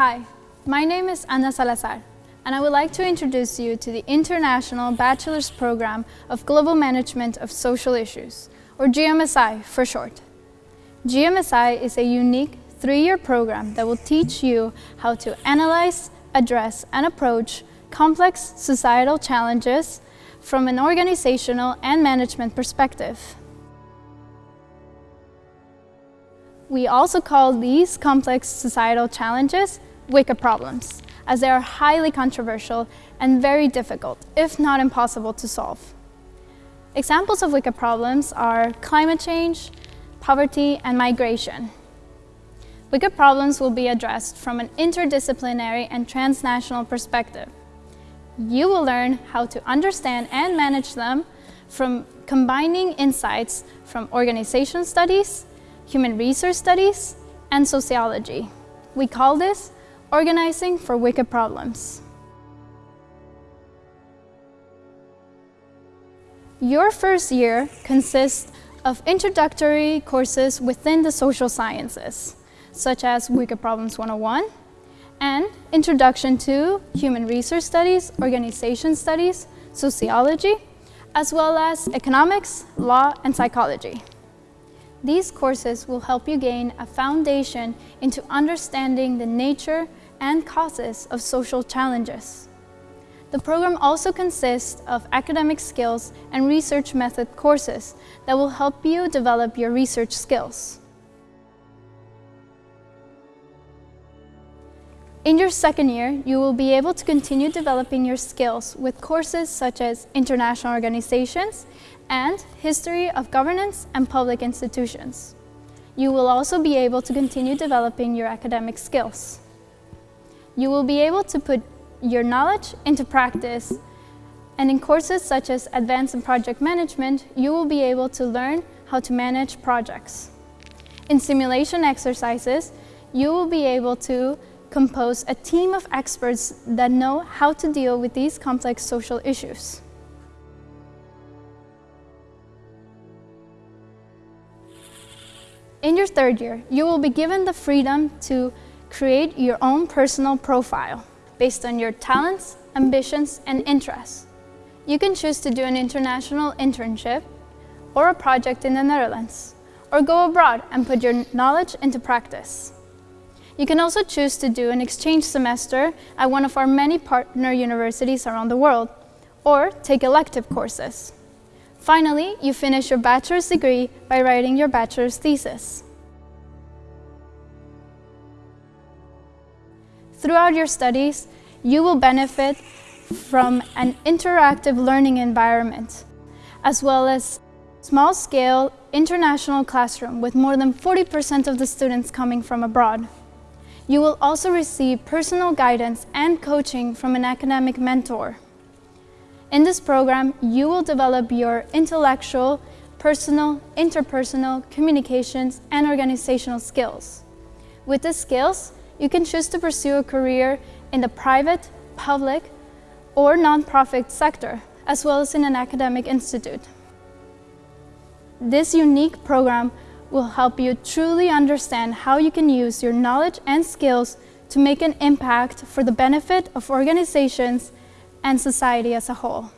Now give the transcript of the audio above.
Hi, my name is Ana Salazar, and I would like to introduce you to the International Bachelor's Program of Global Management of Social Issues, or GMSI for short. GMSI is a unique three-year program that will teach you how to analyze, address, and approach complex societal challenges from an organizational and management perspective. We also call these complex societal challenges wicked problems, as they are highly controversial and very difficult, if not impossible to solve. Examples of wicked problems are climate change, poverty, and migration. Wicked problems will be addressed from an interdisciplinary and transnational perspective. You will learn how to understand and manage them from combining insights from organization studies, human resource studies, and sociology. We call this Organizing for Wicked Problems. Your first year consists of introductory courses within the social sciences, such as Wicked Problems 101 and Introduction to Human Resource Studies, Organization Studies, Sociology, as well as Economics, Law, and Psychology. These courses will help you gain a foundation into understanding the nature and causes of social challenges. The program also consists of academic skills and research method courses that will help you develop your research skills. In your second year, you will be able to continue developing your skills with courses such as International Organizations and History of Governance and Public Institutions. You will also be able to continue developing your academic skills. You will be able to put your knowledge into practice and in courses such as Advanced in Project Management, you will be able to learn how to manage projects. In simulation exercises, you will be able to compose a team of experts that know how to deal with these complex social issues. In your third year, you will be given the freedom to create your own personal profile based on your talents, ambitions, and interests. You can choose to do an international internship or a project in the Netherlands, or go abroad and put your knowledge into practice. You can also choose to do an exchange semester at one of our many partner universities around the world, or take elective courses. Finally, you finish your bachelor's degree by writing your bachelor's thesis. Throughout your studies, you will benefit from an interactive learning environment, as well as small-scale international classroom with more than 40% of the students coming from abroad. You will also receive personal guidance and coaching from an academic mentor. In this program, you will develop your intellectual, personal, interpersonal, communications, and organizational skills. With these skills, you can choose to pursue a career in the private, public, or nonprofit sector, as well as in an academic institute. This unique program will help you truly understand how you can use your knowledge and skills to make an impact for the benefit of organizations and society as a whole.